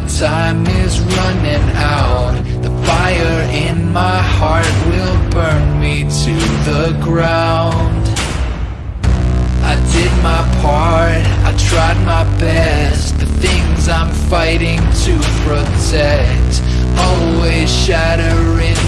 my time is running out The fire in my heart will burn me to the ground I did my part, I tried my best The things I'm fighting to protect Always shattering.